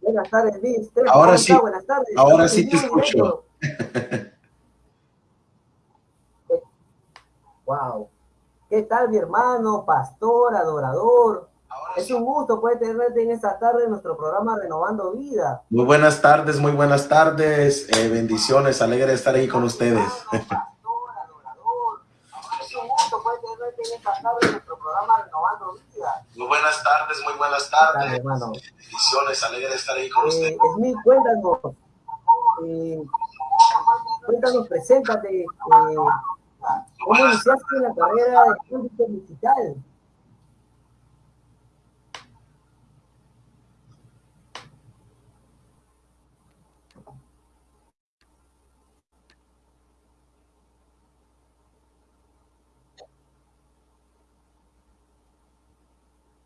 Buenas tardes, Luis. Ahora sí, buenas tardes. ahora sí te escucho. wow. ¿Qué tal, mi hermano, pastor, adorador? es un gusto poder tenerte en esta tarde en nuestro programa Renovando Vida. Muy buenas tardes, muy buenas tardes. Eh, bendiciones, alegre de estar ahí con ustedes. es un gusto poder tenerte en esta tarde en nuestro programa Renovando Vida. Muy buenas tardes, muy buenas tardes. hermano? Bendiciones, alegre de estar ahí con eh, ustedes. Esmil, cuéntanos. Eh, cuéntanos, preséntate. Eh, ¿Cómo iniciaste la carrera de público musical?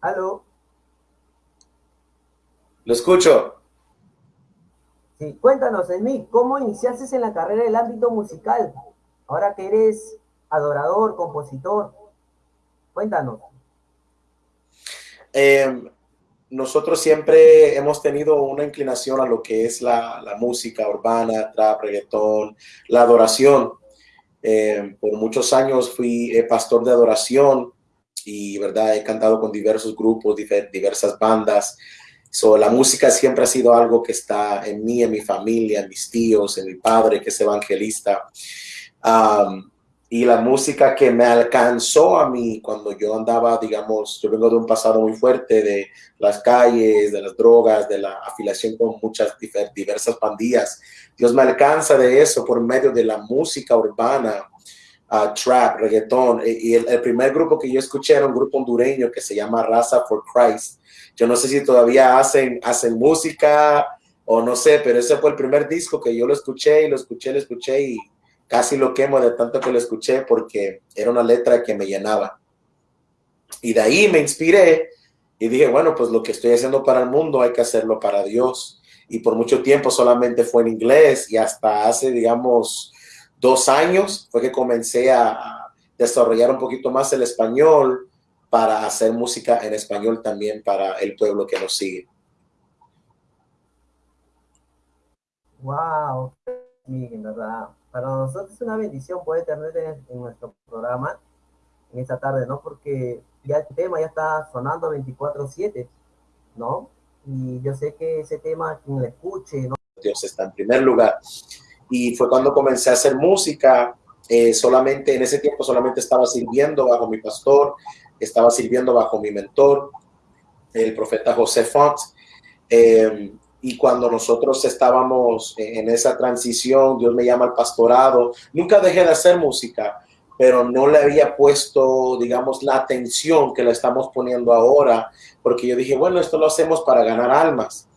¿Aló? Lo escucho. Sí, cuéntanos, Emil, ¿cómo iniciaste en la carrera del ámbito musical? Ahora que eres adorador, compositor. Cuéntanos. Em, nosotros siempre hemos tenido una inclinación a lo que es la, música urbana, trap, reggaetón, la adoración. Em, por muchos años fui eh, pastor de adoración y verdad he cantado con diversos grupos, diversas bandas. So, la música siempre ha sido algo que está en mí, en mi familia, en mis tíos, en mi padre que es evangelista. y la música que me alcanzó a mí cuando yo andaba, digamos, yo vengo de un pasado muy fuerte de las calles, de las drogas, de la afiliación con muchas diversas pandillas. Dios me alcanza de eso por medio de la música urbana trap, reggaetón. Y el, primer grupo que yo escuché era un grupo hondureño que se llama Raza for Christ. Yo no sé si todavía hacen, hacen música o no sé, pero ese fue el primer disco que yo lo escuché y lo escuché, lo escuché y casi lo quemo de tanto que lo escuché porque era una letra que me llenaba. Y de ahí me inspiré y dije, bueno, pues lo que estoy haciendo para el mundo hay que hacerlo para Dios. Y por mucho tiempo solamente fue en inglés y hasta hace, digamos, dos años fue que comencé a desarrollar un poquito más el español para hacer música en español también para el pueblo que nos sigue. Wow, en verdad, para nosotros es una bendición poder tener en, nuestro programa en esta tarde, ¿no? Porque ya el tema ya está sonando 24/7, ¿no? Y yo sé que ese tema, quien lo escuche, ¿no? Dios está en primer lugar y fue cuando comencé a hacer música. Eh, solamente en ese tiempo solamente estaba sirviendo bajo mi pastor, estaba sirviendo bajo mi mentor, el profeta José Font. Eh, y cuando nosotros estábamos en esa transición, Dios me llama al pastorado. Nunca dejé de hacer música, pero no le había puesto, digamos, la atención que le estamos poniendo ahora, porque yo dije, bueno, esto lo hacemos para ganar almas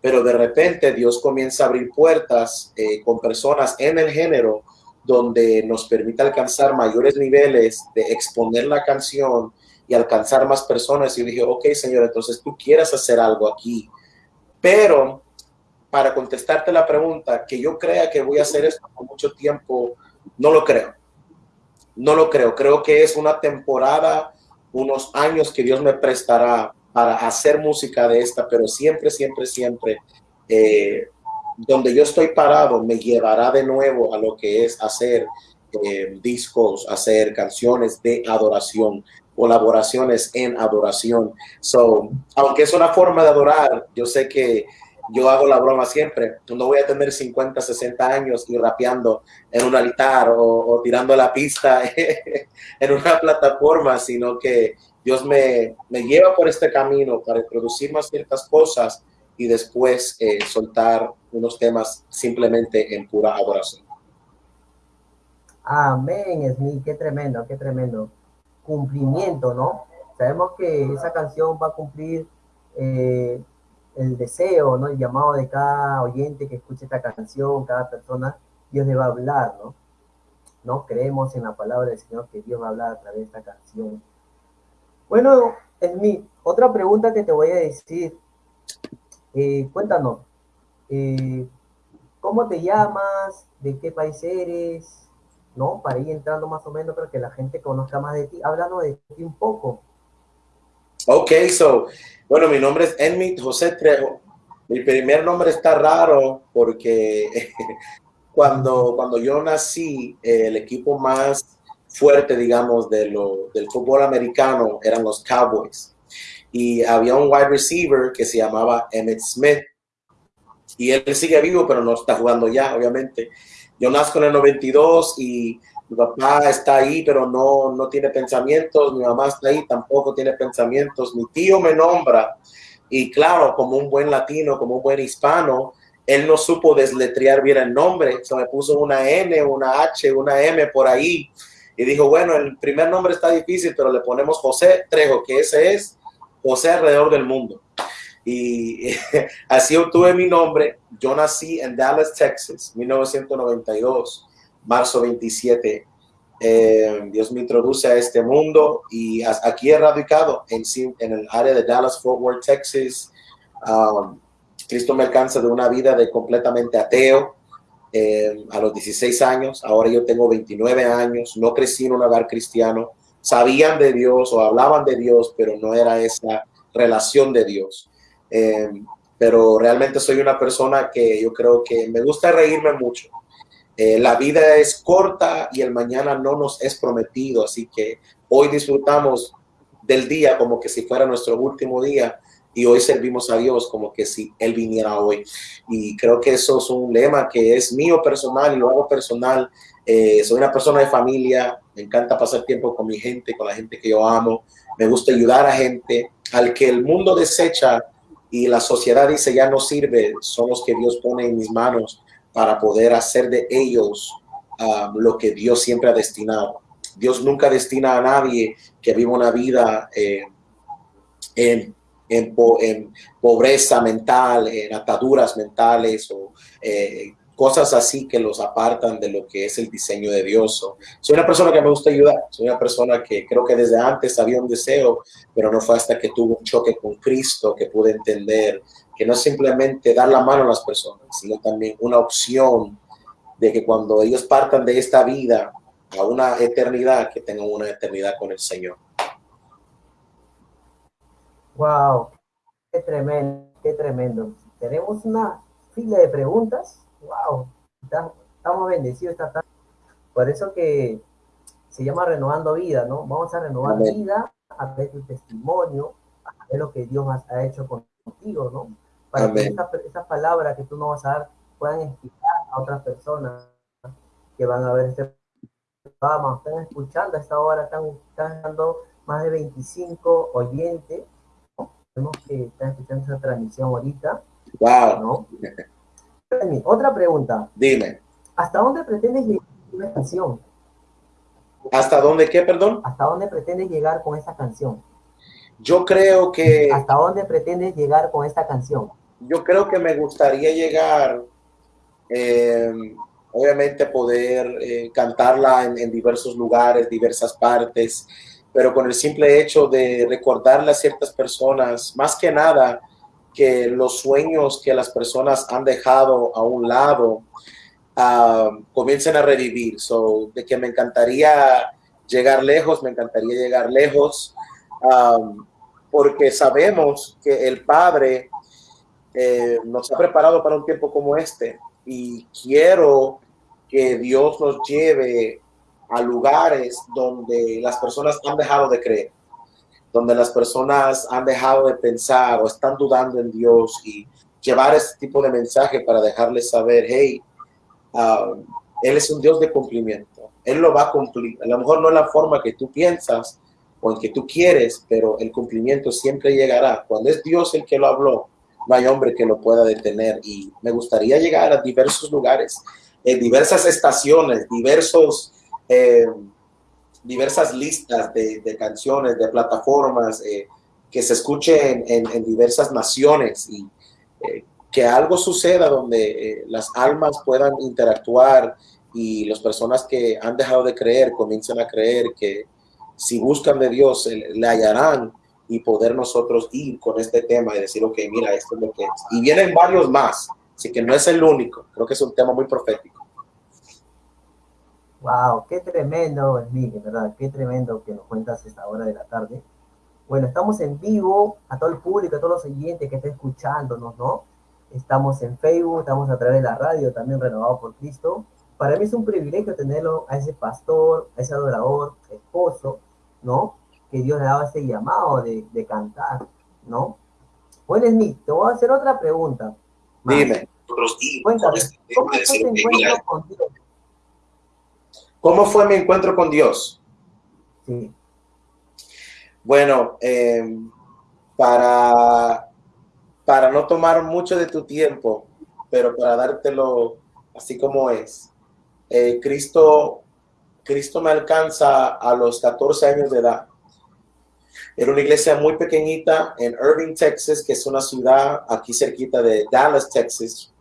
pero de repente Dios comienza a abrir puertas eh, con personas en el género donde nos permite alcanzar mayores niveles de exponer la canción y alcanzar más personas. Y dije, ok, Señor, entonces tú quieres hacer algo aquí. Pero para contestarte la pregunta, que yo crea que voy a hacer esto por mucho tiempo, no lo creo. No lo creo. Creo que es una temporada, unos años que Dios me prestará para hacer música de esta, pero siempre, siempre, siempre, eh, donde yo estoy parado me llevará de nuevo a lo que es hacer eh, discos, hacer canciones de adoración, colaboraciones en adoración. So, aunque es una forma de adorar, yo sé que yo hago la broma siempre. No voy a tener 50, 60 años y rapeando en un altar o, o tirando la pista en una plataforma, sino que Dios me, lleva por este camino para introducir más ciertas cosas y después eh, soltar unos temas simplemente en pura adoración. Amén, Smith, qué tremendo, qué tremendo. Cumplimiento, ¿no? Sabemos que esa canción va a cumplir eh, el deseo, ¿no? El llamado de cada oyente que escuche esta canción, cada persona, Dios le va a hablar, ¿no? No creemos en la palabra del Señor que Dios va a hablar a través de esta canción bueno, mi otra pregunta que te voy a decir. Eh, cuéntanos, eh, ¿cómo te llamas? ¿De qué país eres? ¿No? Para ir entrando más o menos para que la gente conozca más de ti. Háblanos de ti un poco. Ok, so, bueno, mi nombre es Enmit José Trejo. Mi primer nombre está raro porque cuando, cuando yo nací, el equipo más fuerte, digamos, de lo, del fútbol americano eran los Cowboys. Y había un wide receiver que se llamaba Emmett Smith. Y él sigue vivo, pero no está jugando ya, obviamente. Yo nazco en el 92 y mi papá está ahí, pero no, no tiene pensamientos. Mi mamá está ahí, tampoco tiene pensamientos. Mi tío me nombra. Y claro, como un buen latino, como un buen hispano, él no supo desletrear bien el nombre. Se me puso una N, una H, una M por ahí y dijo, bueno, el primer nombre está difícil, pero le ponemos José Trejo, que ese es José alrededor del mundo. Y así obtuve mi nombre. Yo nací en Dallas, Texas, 1992, marzo 27. Eh, Dios me introduce a este mundo y aquí he radicado en, en el área de Dallas, Fort Worth, Texas. Um, Cristo me alcanza de una vida de completamente ateo, eh, a los 16 años, ahora yo tengo 29 años, no crecí en un hogar cristiano, sabían de Dios o hablaban de Dios, pero no era esa relación de Dios. Eh, pero realmente soy una persona que yo creo que me gusta reírme mucho. Eh, la vida es corta y el mañana no nos es prometido, así que hoy disfrutamos del día como que si fuera nuestro último día y hoy servimos a Dios como que si Él viniera hoy. Y creo que eso es un lema que es mío personal y lo hago personal. Eh, soy una persona de familia, me encanta pasar tiempo con mi gente, con la gente que yo amo, me gusta ayudar a gente, al que el mundo desecha y la sociedad dice ya no sirve, son los que Dios pone en mis manos para poder hacer de ellos um, lo que Dios siempre ha destinado. Dios nunca destina a nadie que viva una vida eh, en en, pobreza mental, en ataduras mentales o eh, cosas así que los apartan de lo que es el diseño de Dios. soy una persona que me gusta ayudar, soy una persona que creo que desde antes había un deseo, pero no fue hasta que tuve un choque con Cristo que pude entender que no es simplemente dar la mano a las personas, sino también una opción de que cuando ellos partan de esta vida a una eternidad, que tengan una eternidad con el Señor. Wow, qué tremendo, qué tremendo. Tenemos una fila de preguntas. Wow, estamos bendecidos esta tarde. Por eso que se llama renovando vida, ¿no? Vamos a renovar vida a ver tu testimonio, a ver lo que Dios ha hecho contigo, ¿no? Para que esas palabras que tú nos vas a dar puedan inspirar a otras personas que van a ver este programa, están escuchando a esta hora, están, están dando más de 25 oyentes Vemos que están escuchando esa transmisión ahorita. Wow. ¿no? Otra pregunta. Dime. ¿Hasta dónde pretendes llegar con esta canción? ¿Hasta dónde qué, perdón? ¿Hasta dónde pretendes llegar con esta canción? Yo creo que... ¿Hasta dónde pretendes llegar con esta canción? Yo creo que me gustaría llegar, eh, obviamente poder eh, cantarla en, en, diversos lugares, diversas partes, pero con el simple hecho de recordarle a ciertas personas, más que nada, que los sueños que las personas han dejado a un lado uh, comiencen a revivir. So, de que me encantaría llegar lejos, me encantaría llegar lejos, um, porque sabemos que el Padre eh, nos ha preparado para un tiempo como este y quiero que Dios nos lleve a lugares donde las personas han dejado de creer, donde las personas han dejado de pensar o están dudando en Dios y llevar ese tipo de mensaje para dejarles saber, hey, um, Él es un Dios de cumplimiento, Él lo va a cumplir. A lo mejor no es la forma que tú piensas o en que tú quieres, pero el cumplimiento siempre llegará. Cuando es Dios el que lo habló, no hay hombre que lo pueda detener. Y me gustaría llegar a diversos lugares, en diversas estaciones, diversos eh, diversas listas de, canciones, de plataformas, eh, que se escuchen en, diversas naciones y eh, que algo suceda donde las almas puedan interactuar y las personas que han dejado de creer comiencen a creer que si buscan de Dios le hallarán y poder nosotros ir con este tema y decir, ok, mira, esto es lo que es. Y vienen varios más, así que no es el único, creo que es un tema muy profético. Wow, qué tremendo, Miguel, ¿verdad? Qué tremendo que nos cuentas esta hora de la tarde. Bueno, estamos en vivo a todo el público, a todos los oyentes que estén escuchándonos, ¿no? Estamos en Facebook, estamos a través de la radio, también renovado por Cristo. Para mí es un privilegio tenerlo a ese pastor, a ese adorador, esposo, ¿no? Que Dios le daba ese llamado de, de cantar, ¿no? Bueno, Smith, te voy a hacer otra pregunta. Dime. Cuéntame, ¿cómo fue tu encuentro con Dios? ¿Cómo fue mi encuentro con Dios? Bueno, eh, para, para no tomar mucho de tu tiempo, pero para dártelo así como es, eh, Cristo, Cristo me alcanza a los 14 años de edad. Era una iglesia muy pequeñita en Irving, Texas, que es una ciudad aquí cerquita de Dallas, Texas.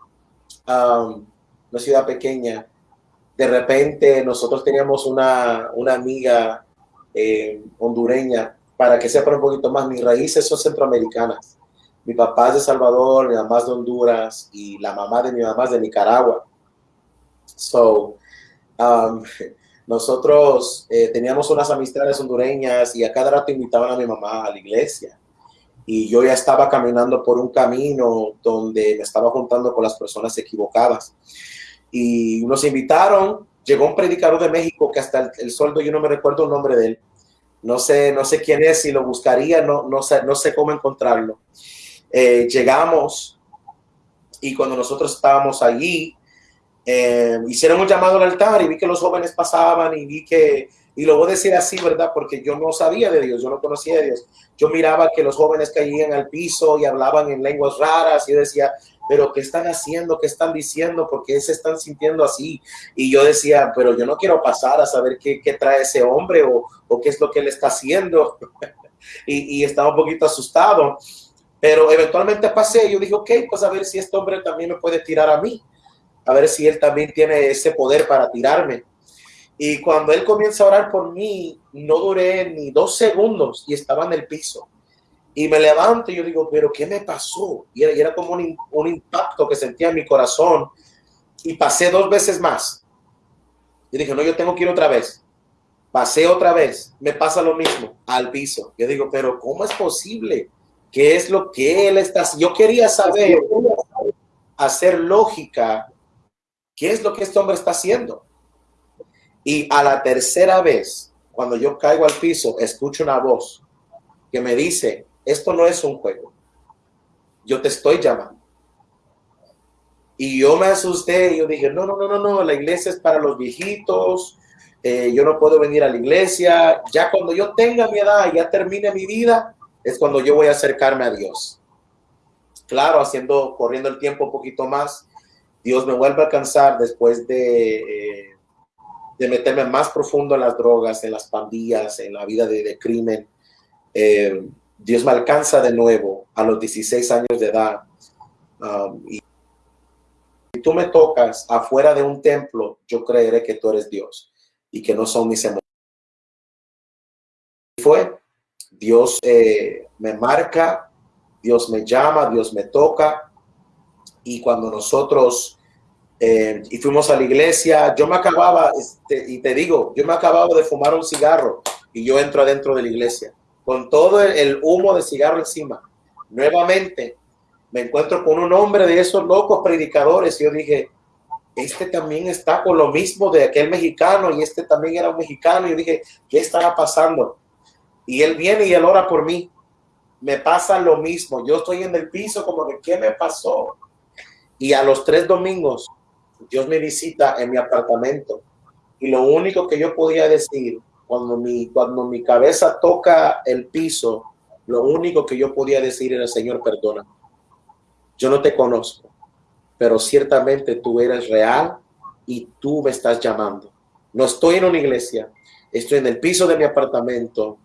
Um, una ciudad pequeña. De repente nosotros teníamos una, una amiga eh, hondureña. Para que sepan un poquito más, mis raíces son centroamericanas. Mi papá es de Salvador, mi mamá es de Honduras y la mamá de mi mamá es de Nicaragua. So, um, nosotros eh, teníamos unas amistades hondureñas y a cada rato invitaban a mi mamá a la iglesia. Y yo ya estaba caminando por un camino donde me estaba juntando con las personas equivocadas. Y nos invitaron, llegó un predicador de México que hasta el, el sueldo, yo no me recuerdo el nombre de él. No sé, no sé quién es, si lo buscaría, no, no, sé, no sé cómo encontrarlo. Eh, llegamos y cuando nosotros estábamos allí, eh, hicieron un llamado al altar y vi que los jóvenes pasaban y vi que, y lo voy a decir así, ¿verdad? Porque yo no sabía de Dios, yo no conocía a Dios. Yo miraba que los jóvenes caían al piso y hablaban en lenguas raras y yo decía, pero ¿qué están haciendo? ¿Qué están diciendo? ¿Por qué se están sintiendo así? Y yo decía, pero yo no quiero pasar a saber qué, qué trae ese hombre o, o, qué es lo que él está haciendo. y, y estaba un poquito asustado. Pero eventualmente pasé yo dije, ok, pues a ver si este hombre también me puede tirar a mí a ver si él también tiene ese poder para tirarme. Y cuando él comienza a orar por mí, no duré ni dos segundos y estaba en el piso. Y me levanto y yo digo, pero ¿qué me pasó? Y era, y era como un, un, impacto que sentía en mi corazón. Y pasé dos veces más. Y dije, no, yo tengo que ir otra vez. Pasé otra vez, me pasa lo mismo, al piso. Yo digo, pero ¿cómo es posible? ¿Qué es lo que él está? Yo quería saber, hacer lógica ¿Qué es lo que este hombre está haciendo? Y a la tercera vez, cuando yo caigo al piso, escucho una voz que me dice, esto no es un juego. Yo te estoy llamando. Y yo me asusté y yo dije, no, no, no, no, no, la iglesia es para los viejitos, eh, yo no puedo venir a la iglesia. Ya cuando yo tenga mi edad, ya termine mi vida, es cuando yo voy a acercarme a Dios. Claro, haciendo, corriendo el tiempo un poquito más, Dios me vuelve a alcanzar después de, eh, de meterme más profundo en las drogas, en las pandillas, en la vida de, de crimen. Eh, Dios me alcanza de nuevo a los 16 años de edad. Um, y tú me tocas afuera de un templo, yo creeré que tú eres Dios y que no son mis emociones. Fue, Dios eh, me marca, Dios me llama, Dios me toca y cuando nosotros eh, y fuimos a la iglesia, yo me acababa, este, y te digo, yo me acababa de fumar un cigarro y yo entro adentro de la iglesia con todo el humo de cigarro encima. Nuevamente me encuentro con un hombre de esos locos predicadores y yo dije, este también está con lo mismo de aquel mexicano y este también era un mexicano y yo dije, ¿qué estará pasando? Y él viene y él ora por mí. Me pasa lo mismo. Yo estoy en el piso como de, ¿qué me pasó? Y a los tres domingos, Dios me visita en mi apartamento. Y lo único que yo podía decir cuando mi, cuando mi cabeza toca el piso, lo único que yo podía decir era, Señor, perdona. Yo no te conozco, pero ciertamente tú eres real y tú me estás llamando. No estoy en una iglesia, estoy en el piso de mi apartamento.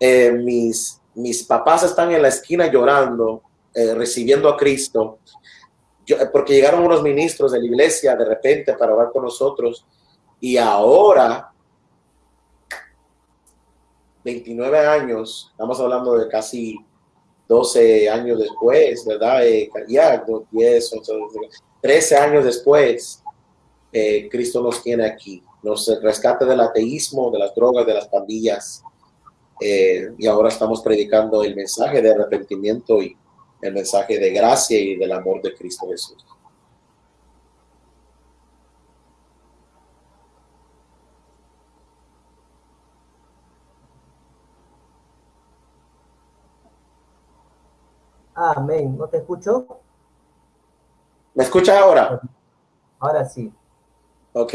Eh, mis, mis papás están en la esquina llorando, eh, recibiendo a Cristo yo, porque llegaron unos ministros de la iglesia de repente para hablar con nosotros y ahora 29 años, estamos hablando de casi 12 años después, ¿verdad? Eh, ya, 10, 13 años después, eh, Cristo nos tiene aquí, nos rescata del ateísmo, de las drogas, de las pandillas, eh, y ahora estamos predicando el mensaje de arrepentimiento y el mensaje de gracia y del amor de Cristo Jesús. Amén. ¿No te escucho? ¿Me escuchas ahora? Ahora sí. Ok.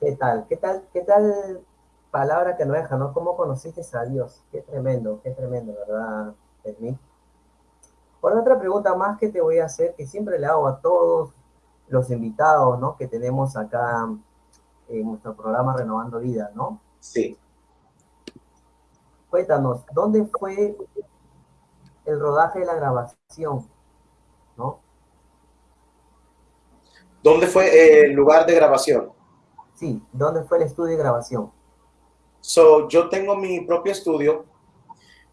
¿Qué tal? ¿Qué tal? ¿Qué tal palabra que no deja, ¿no? ¿Cómo conociste a Dios? Qué tremendo, qué tremendo, ¿verdad, Edmí? Por otra pregunta más que te voy a hacer, que siempre le hago a todos los invitados, ¿no? Que tenemos acá en nuestro programa Renovando Vida, ¿no? Sí. Cuéntanos, ¿dónde fue el rodaje de la grabación? ¿No? ¿Dónde fue el lugar de grabación? Sí, ¿dónde fue el estudio de grabación? So, yo tengo mi propio estudio.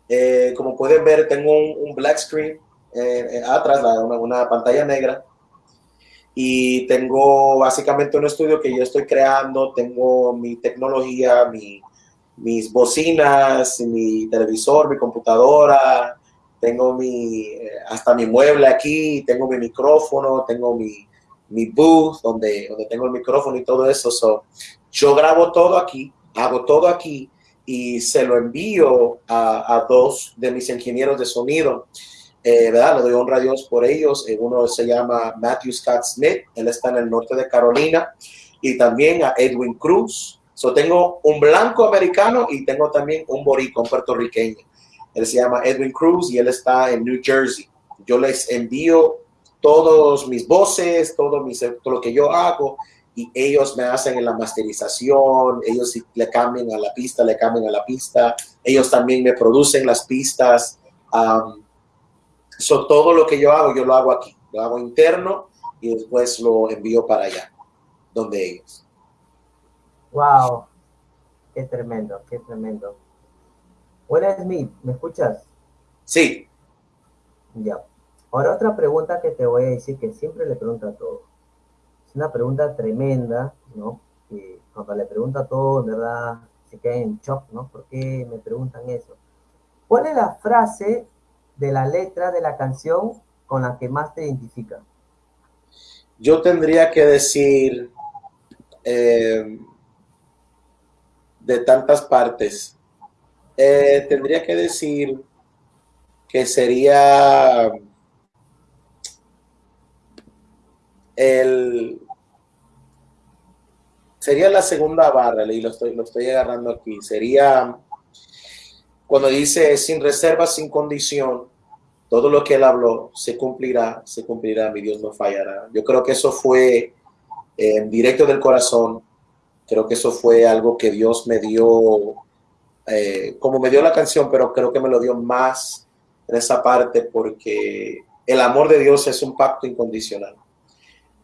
Eh, como pueden ver, tengo un, black screen eh, eh, atrás, una, una, pantalla negra. Y tengo básicamente un estudio que yo estoy creando. Tengo mi tecnología, mi, mis bocinas, mi televisor, mi computadora. Tengo mi, hasta mi mueble aquí. Tengo mi micrófono, tengo mi, mi booth donde, donde tengo el micrófono y todo eso. So, yo grabo todo aquí hago todo aquí y se lo envío a, dos de mis ingenieros de sonido. Eh, ¿verdad? Le doy honra a Dios por ellos. Eh, uno se llama Matthew Scott Smith, él está en el norte de Carolina, y también a Edwin Cruz. So, tengo un blanco americano y tengo también un boricón puertorriqueño. Él se llama Edwin Cruz y él está en New Jersey. Yo les envío todos mis voces, todo, mis, todo lo que yo hago y ellos me hacen en la masterización, ellos le cambian a la pista, le cambian a la pista, ellos también me producen las pistas. Um, todo lo que yo hago, yo lo hago aquí, lo hago interno y después lo envío para allá, donde ellos. Wow, qué tremendo, qué tremendo. Buenas, Smith, ¿me escuchas? Sí. Ya. Ahora otra pregunta que te voy a decir que siempre le pregunto a todos es una pregunta tremenda, ¿no? Y cuando le pregunta a todos, en verdad, se queda en shock, ¿no? ¿Por qué me preguntan eso? ¿Cuál es la frase de la letra de la canción con la que más te identifica? Yo tendría que decir eh, de tantas partes. Eh, tendría que decir que sería el, sería la segunda barra, y lo estoy, lo estoy agarrando aquí, sería cuando dice sin reserva, sin condición, todo lo que él habló se cumplirá, se cumplirá, mi Dios no fallará. Yo creo que eso fue en directo del corazón, creo que eso fue algo que Dios me dio, eh, como me dio la canción, pero creo que me lo dio más en esa parte porque el amor de Dios es un pacto incondicional.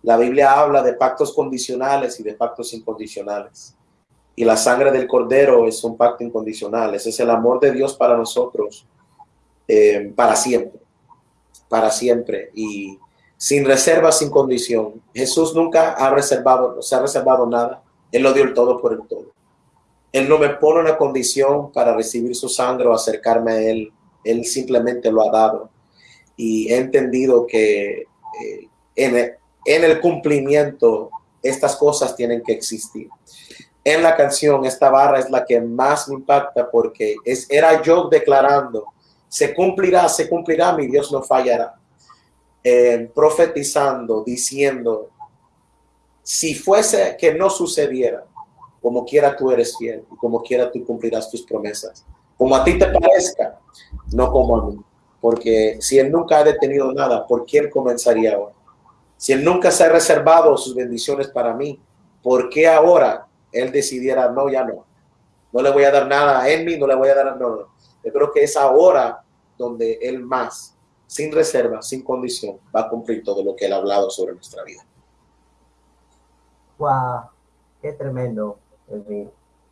La Biblia habla de pactos condicionales y de pactos incondicionales. Y la sangre del cordero es un pacto incondicional. Ese es el amor de Dios para nosotros, eh, para siempre, para siempre. Y sin reserva, sin condición. Jesús nunca ha reservado, se ha reservado nada. Él lo dio el todo por el todo. Él no me pone una condición para recibir su sangre o acercarme a Él. Él simplemente lo ha dado. Y he entendido que eh, en, el cumplimiento estas cosas tienen que existir. En la canción, esta barra es la que más me impacta porque es, era yo declarando, se cumplirá, se cumplirá, mi Dios no fallará. Eh, profetizando, diciendo, si fuese que no sucediera, como quiera tú eres fiel y como quiera tú cumplirás tus promesas. Como a ti te parezca, no como a mí. Porque si Él nunca ha detenido nada, ¿por quién comenzaría ahora? Si Él nunca se ha reservado sus bendiciones para mí, ¿por qué ahora Él decidiera, no, ya no? No le voy a dar nada a Él, no le voy a dar, no, no. Yo creo que es ahora donde Él más, sin reserva, sin condición, va a cumplir todo lo que Él ha hablado sobre nuestra vida. ¡Wow! ¡Qué tremendo!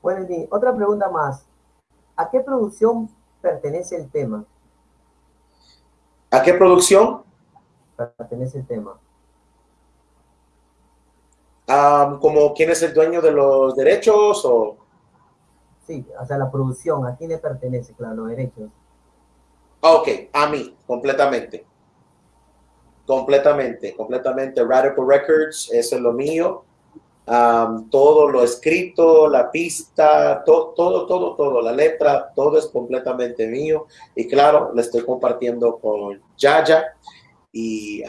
Bueno, otra pregunta más. ¿A qué producción pertenece el tema? ¿A qué producción? Pertenece el tema como quién es el dueño de los derechos o... Sí, o sea, la producción, ¿a quién le pertenece? Claro, los derechos. Ok, a mí, completamente. Completamente, completamente. Radical Records, eso es lo mío. Todo lo escrito, la pista, todo, todo, todo, todo, la letra, todo es completamente mío. Y claro, lo estoy compartiendo con Yaya. Y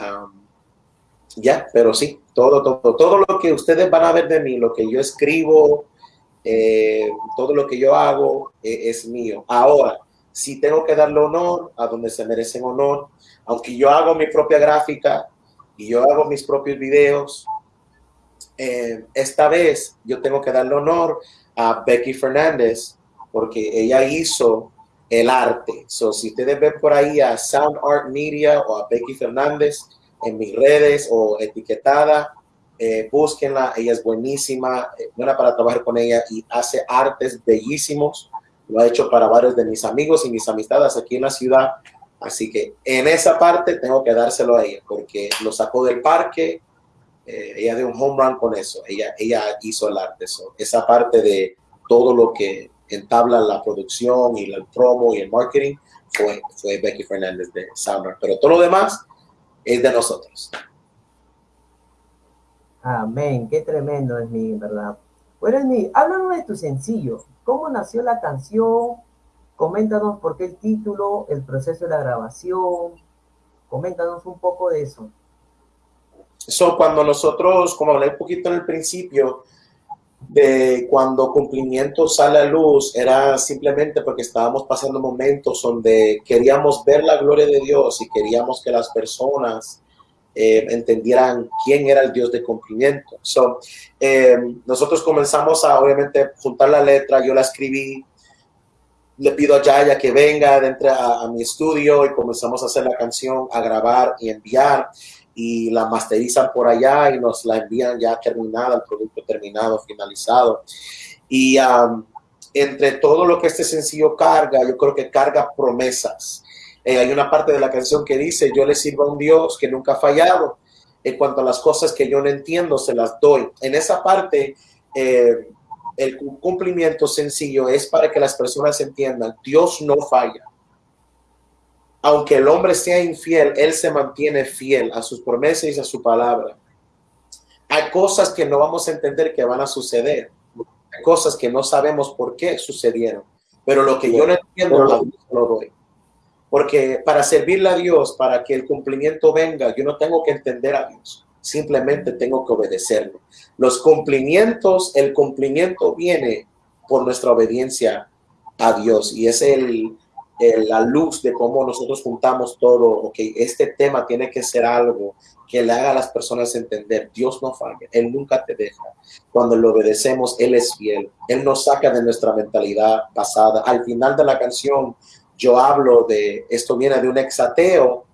ya, pero sí, todo, todo, todo lo que ustedes van a ver de mí, lo que yo escribo, eh, todo lo que yo hago eh, es mío. Ahora, si tengo que darle honor a donde se merecen honor, aunque yo hago mi propia gráfica y yo hago mis propios videos, eh, esta vez yo tengo que darle honor a Becky Fernández porque ella hizo el arte. So, si ustedes ven por ahí a Sound Art Media o a Becky Fernández en mis redes o etiquetada, eh, búsquenla, ella es buenísima, eh, buena para trabajar con ella y hace artes bellísimos. Lo ha hecho para varios de mis amigos y mis amistades aquí en la ciudad. Así que en esa parte tengo que dárselo a ella porque lo sacó del parque. Eh, ella dio un home run con eso. Ella, ella hizo el arte. esa parte de todo lo que entabla la producción y el promo y el marketing fue, fue Becky Fernández de Summer. Pero todo lo demás es de nosotros. Amén, qué tremendo es mi, ¿verdad? Bueno, mi, háblanos de tu sencillo. ¿Cómo nació la canción? Coméntanos por qué el título, el proceso de la grabación. Coméntanos un poco de eso. Eso, cuando nosotros, como hablé un poquito en el principio, de cuando cumplimiento sale a luz, era simplemente porque estábamos pasando momentos donde queríamos ver la gloria de Dios y queríamos que las personas eh, entendieran quién era el Dios de cumplimiento. So, eh, nosotros comenzamos a, obviamente, juntar la letra, yo la escribí, le pido a Yaya que venga dentro a, mi estudio y comenzamos a hacer la canción, a grabar y enviar y la masterizan por allá y nos la envían ya terminada, el producto terminado, finalizado. Y entre todo lo que este sencillo carga, yo creo que carga promesas. Eh, hay una parte de la canción que dice, yo le sirvo a un Dios que nunca ha fallado. En cuanto a las cosas que yo no entiendo, se las doy. En esa parte, eh, el cumplimiento sencillo es para que las personas entiendan, Dios no falla. Aunque el hombre sea infiel, él se mantiene fiel a sus promesas y a su palabra. Hay cosas que no vamos a entender que van a suceder. Hay cosas que no sabemos por qué sucedieron. Pero lo que yo no entiendo, lo doy. Porque para servirle a Dios, para que el cumplimiento venga, yo no tengo que entender a Dios, simplemente tengo que obedecerlo. Los cumplimientos, el cumplimiento viene por nuestra obediencia a Dios y es el, la luz de cómo nosotros juntamos todo, ok, este tema tiene que ser algo que le haga a las personas entender, Dios no falla, Él nunca te deja. Cuando le obedecemos, Él es fiel, Él nos saca de nuestra mentalidad pasada. Al final de la canción, yo hablo de, esto viene de un exateo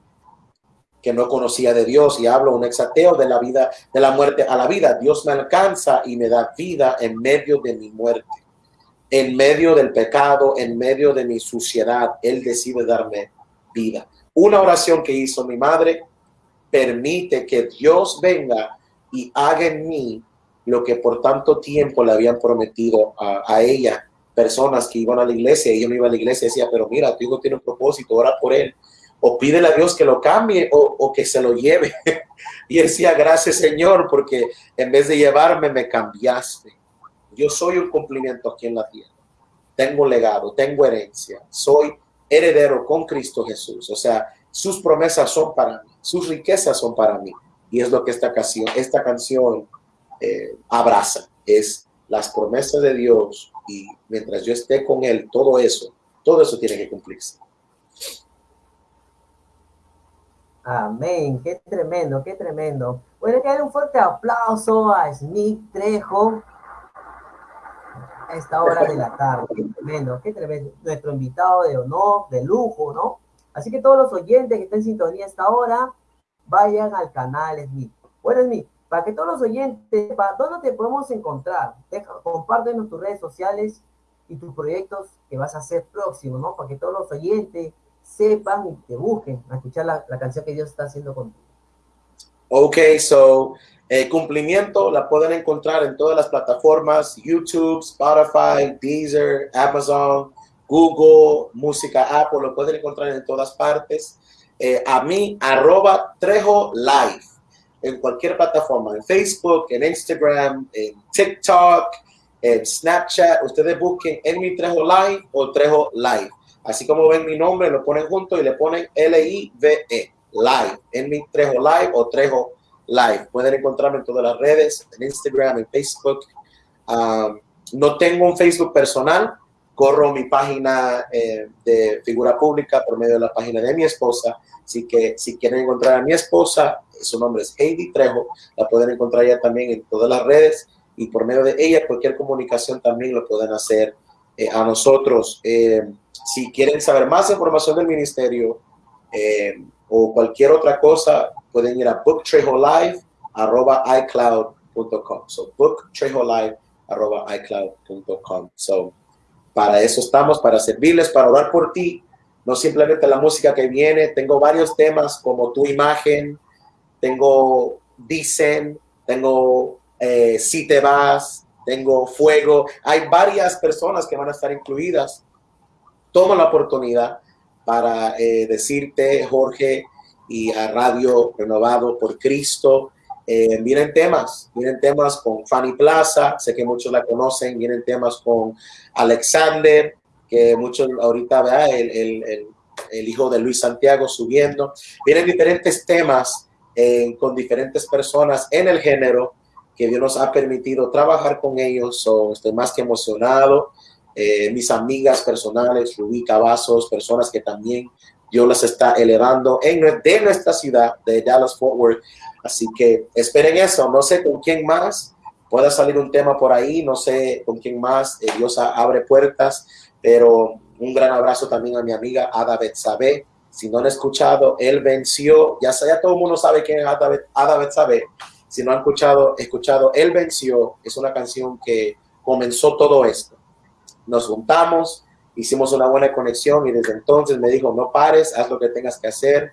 que no conocía de Dios y hablo un exateo de la vida, de la muerte a la vida. Dios me alcanza y me da vida en medio de mi muerte, en medio del pecado, en medio de mi suciedad. Él decide darme vida. Una oración que hizo mi madre permite que Dios venga y haga en mí lo que por tanto tiempo le habían prometido a, ella personas que iban a la iglesia yo no iba a la iglesia y decía, pero mira, tu hijo tiene un propósito, ora por él. O pídele a Dios que lo cambie o, o que se lo lleve. y decía, gracias Señor, porque en vez de llevarme, me cambiaste. Yo soy un cumplimiento aquí en la tierra. Tengo legado, tengo herencia. Soy heredero con Cristo Jesús. O sea, sus promesas son para mí, sus riquezas son para mí. Y es lo que esta canción, esta canción eh, abraza. Es las promesas de Dios y mientras yo esté con Él, todo eso, todo eso tiene que cumplirse. Amén, qué tremendo, qué tremendo. Bueno, que un fuerte aplauso a Smith Trejo esta hora de la tarde. Tremendo, qué tremendo. Nuestro invitado de honor, de lujo, ¿no? Así que todos los oyentes que estén en sintonía a esta hora, vayan al canal Smith. Bueno, Smith, para que todos los oyentes, ¿para dónde te podemos encontrar? Compártenos tus redes sociales y tus proyectos que vas a hacer próximo, ¿no? Para que todos los oyentes sepan y te busquen a escuchar la, canción que Dios está haciendo contigo. Ok, so eh, cumplimiento la pueden encontrar en todas las plataformas, YouTube, Spotify, Deezer, Amazon, Google, Música Apple, lo pueden encontrar en todas partes. Eh, a mí, arroba Trejo Live, en cualquier plataforma, en Facebook, en Instagram, en TikTok, en Snapchat. Ustedes busquen en mi Trejo Live o Trejo Live. Así como ven mi nombre, lo ponen junto y le ponen L-I-V-E, Live, en mi Trejo Live o Trejo Live. Pueden encontrarme en todas las redes, en Instagram, en Facebook. Um, no tengo un Facebook personal, corro mi página eh, de figura pública por medio de la página de mi esposa. Así que si quieren encontrar a mi esposa, su nombre es Heidi Trejo, la pueden encontrar ya también en todas las redes y por medio de ella cualquier comunicación también lo pueden hacer eh, a nosotros. Eh, si quieren saber más información del ministerio o cualquier otra cosa, pueden ir a booktrejo.live.icloud.com. So booktrejo.live.icloud.com. So para eso estamos, para servirles, para orar por ti. No simplemente la música que viene. Tengo varios temas como tu imagen, tengo dicen, tengo eh, si te vas, tengo fuego. Hay varias personas que van a estar incluidas. Toma la oportunidad para eh, decirte, Jorge, y a Radio Renovado por Cristo, eh, vienen temas, vienen temas con Fanny Plaza, sé que muchos la conocen, vienen temas con Alexander, que muchos ahorita, ¿verdad? El, el, el, hijo de Luis Santiago subiendo. Vienen diferentes temas eh, con diferentes personas en el género que Dios nos ha permitido trabajar con ellos. estoy más que emocionado. Eh, mis amigas personales, Rubí Cavazos, personas que también Dios las está elevando en, de nuestra ciudad, de Dallas Fort Worth, Así que esperen eso. No sé con quién más pueda salir un tema por ahí. No sé con quién más. Eh, Dios abre puertas. Pero un gran abrazo también a mi amiga Ada Betsabe. Si no han escuchado, él venció. Ya, ya todo el mundo sabe quién es Ada, Betsabe. Si no han escuchado, escuchado, él venció. Es una canción que comenzó todo esto. Nos juntamos, hicimos una buena conexión y desde entonces me dijo, no pares, haz lo que tengas que hacer,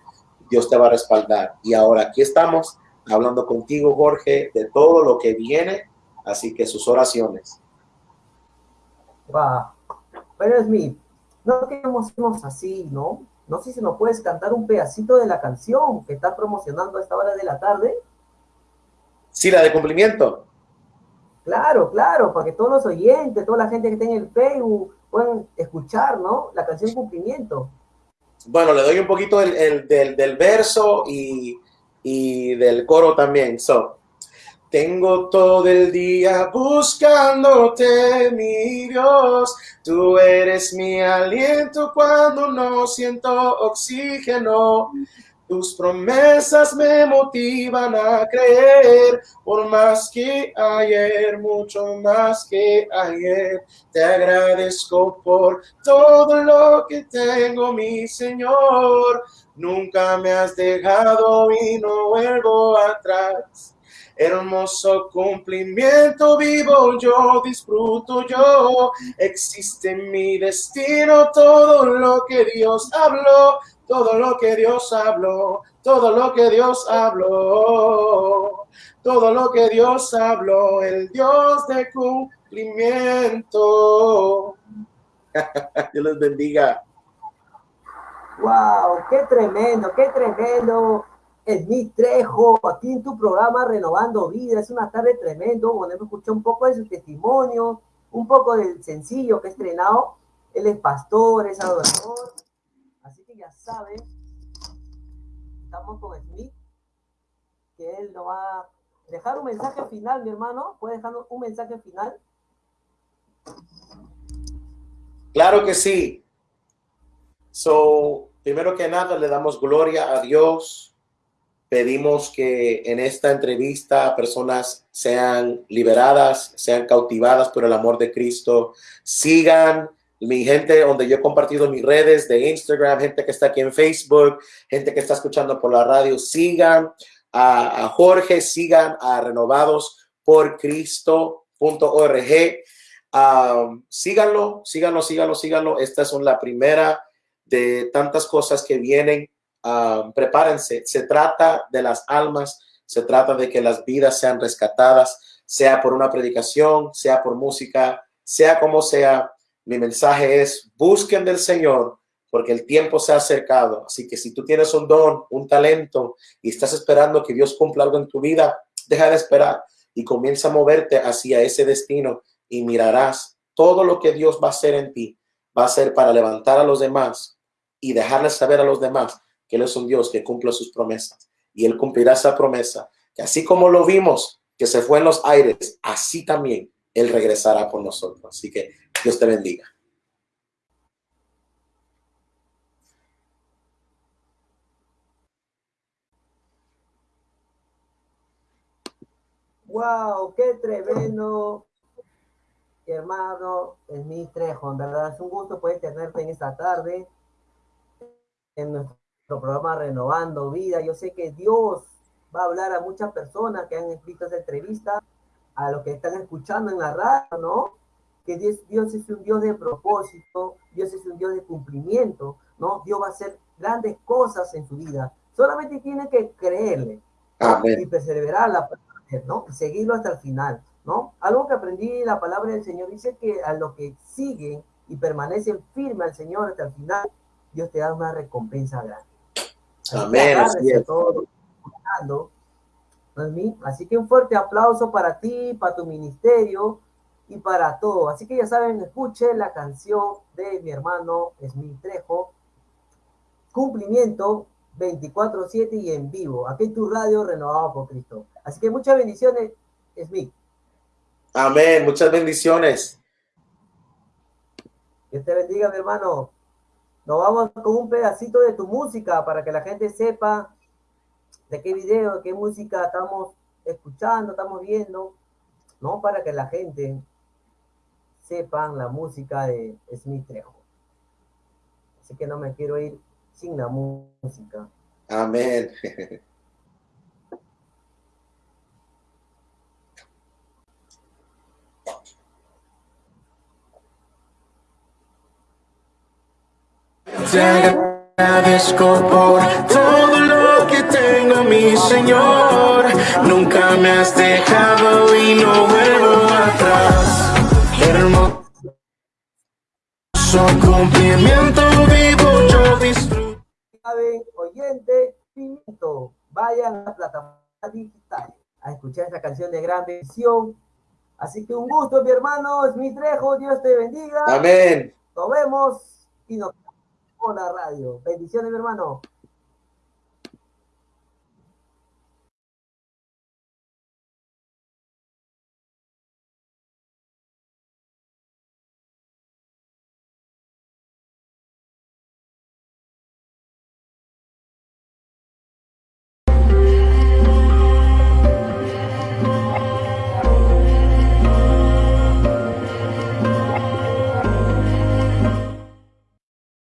Dios te va a respaldar. Y ahora aquí estamos hablando contigo, Jorge, de todo lo que viene, así que sus oraciones. Wow. Pero Smith, no queremos así, ¿no? No sé si nos puedes cantar un pedacito de la canción que está promocionando a esta hora de la tarde. Sí, la de cumplimiento. Claro, claro, para que todos los oyentes, toda la gente que está en el Facebook puedan escuchar, ¿no? La canción Cumplimiento. Bueno, le doy un poquito del, del, verso y y del coro también. So, tengo todo el día buscándote, mi Dios. Tú eres mi aliento cuando no siento oxígeno. Tus promesas me motivan a creer, por más que ayer, mucho más que ayer. Te agradezco por todo lo que tengo, mi Señor. Nunca me has dejado y no vuelvo atrás. Hermoso cumplimiento vivo yo, disfruto yo. Existe en mi destino todo lo que Dios habló, todo lo que Dios habló, todo lo que Dios habló, todo lo que Dios habló, el Dios de cumplimiento. Dios les bendiga. ¡Wow! ¡Qué tremendo! ¡Qué tremendo! Smith Trejo, aquí en tu programa Renovando Vida. Es una tarde tremendo. Bueno, hemos escuchado un poco de su testimonio, un poco del sencillo que ha estrenado. Él es pastor, es adorador. Ya saben, estamos con Smith, que él nos va a dejar un mensaje final, mi hermano. ¿Puede dejarnos un mensaje final? Claro que sí. So, Primero que nada, le damos gloria a Dios. Pedimos que en esta entrevista personas sean liberadas, sean cautivadas por el amor de Cristo. Sigan mi gente donde yo he compartido mis redes de Instagram, gente que está aquí en Facebook, gente que está escuchando por la radio. Sigan a, Jorge, sigan a renovados por Cristo.org. Um, síganlo, síganlo, síganlo, síganlo. Esta es la primera de tantas cosas que vienen. Ah, prepárense, se trata de las almas, Se trata de que las vidas sean rescatadas, sea por una predicación, sea por música, sea como sea. Mi mensaje es, busquen del Señor porque el tiempo se ha acercado. Así que si tú tienes un don, un talento y estás esperando que Dios cumpla algo en tu vida, deja de esperar y comienza a moverte hacia ese destino y mirarás todo lo que Dios va a hacer en ti. Va a ser para levantar a los demás y dejarles saber a los demás que Él es un Dios que cumple sus promesas. Y Él cumplirá esa promesa, que así como lo vimos, que se fue en los aires, así también Él regresará por nosotros. Así que Dios te bendiga. Wow, qué tremendo, hermano, es mi Trejo. En verdad es un gusto poder tenerte en esta tarde en nuestro programa Renovando Vida. Yo sé que Dios va a hablar a muchas personas que han visto esta entrevista, a los que están escuchando en la radio, ¿no? Que Dios, Dios es un Dios de propósito, Dios es un Dios de cumplimiento, ¿no? Dios va a hacer grandes cosas en su vida. Solamente tiene que creerle y perseverar la ¿no? seguirlo hasta el final, ¿no? Algo que aprendí la palabra del Señor dice que a los que siguen y permanecen firmes al Señor hasta el final, Dios te da una recompensa grande. Amén. Así es. Así que un fuerte aplauso para ti, para tu ministerio y para todo. Así que ya saben, escuche la canción de mi hermano Smith Trejo, Cumplimiento 24-7 y en vivo. Aquí en tu radio renovado por Cristo. Así que muchas bendiciones, Smith. Amén, muchas bendiciones. Dios te bendiga, mi hermano. Nos vamos con un pedacito de tu música para que la gente sepa de qué video, de qué música estamos escuchando, estamos viendo, ¿no? Para que la gente sepan la música de Smith Trejo. Así que no me quiero ir sin la música. Amén. Te agradezco por todo lo que tengo, mi Señor. Nunca me has dejado y no vuelvo atrás. Hermoso cumplimiento vivo, yo disfruto. Oyente, vayan a la plataforma digital a escuchar esta canción de gran bendición. Así que un gusto, mi hermano, es mi Trejo, Dios te bendiga. Amén. Nos vemos y nos la radio. Bendiciones, mi hermano.